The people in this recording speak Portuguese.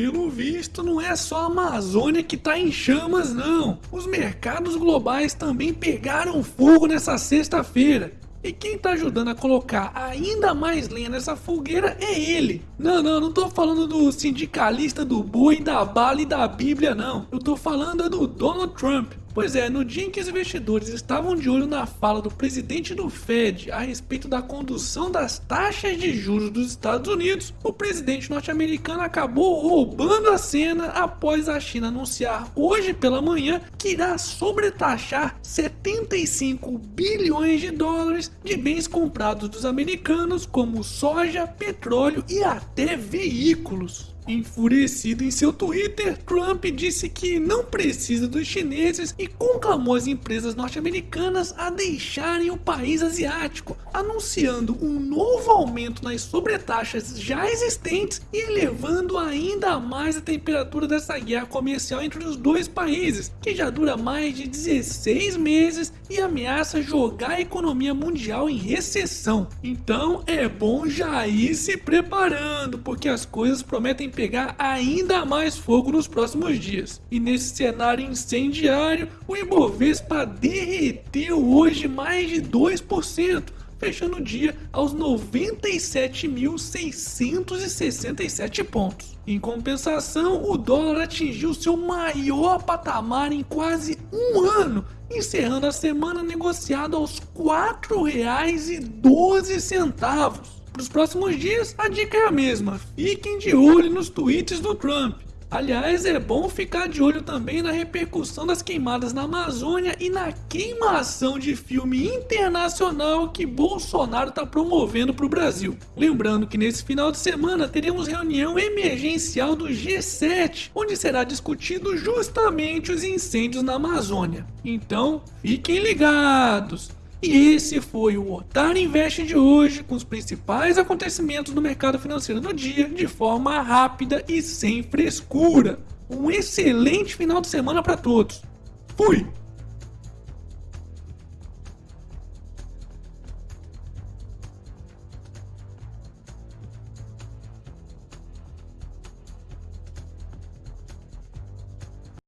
Pelo visto, não é só a Amazônia que tá em chamas, não. Os mercados globais também pegaram fogo nessa sexta-feira. E quem tá ajudando a colocar ainda mais lenha nessa fogueira é ele. Não, não, não tô falando do sindicalista do boi, da bala e da bíblia não. Eu tô falando do Donald Trump. Pois é, no dia em que os investidores estavam de olho na fala do presidente do Fed a respeito da condução das taxas de juros dos Estados Unidos, o presidente norte-americano acabou roubando a cena após a China anunciar hoje pela manhã que irá sobretaxar 75 bilhões de dólares de bens comprados dos americanos, como soja, petróleo e até veículos. Enfurecido em seu Twitter, Trump disse que não precisa dos chineses e conclamou as empresas norte-americanas a deixarem o país asiático, anunciando um novo aumento nas sobretaxas já existentes e elevando ainda mais a temperatura dessa guerra comercial entre os dois países, que já dura mais de 16 meses e ameaça jogar a economia mundial em recessão. Então é bom já ir se preparando, porque as coisas prometem pegar ainda mais fogo nos próximos dias. E nesse cenário incendiário, o Ibovespa derreteu hoje mais de 2%, fechando o dia aos 97.667 pontos. Em compensação, o dólar atingiu seu maior patamar em quase um ano, encerrando a semana negociado aos R$ 4,12 para os próximos dias, a dica é a mesma: fiquem de olho nos tweets do Trump. Aliás, é bom ficar de olho também na repercussão das queimadas na Amazônia e na queimação de filme internacional que Bolsonaro está promovendo para o Brasil. Lembrando que nesse final de semana teremos reunião emergencial do G7, onde será discutido justamente os incêndios na Amazônia. Então, fiquem ligados! E esse foi o Otário Invest de hoje, com os principais acontecimentos do mercado financeiro do dia, de forma rápida e sem frescura. Um excelente final de semana para todos. Fui!